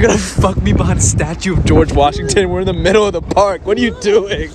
You're gonna fuck me behind a statue of George Washington. We're in the middle of the park. What are you doing?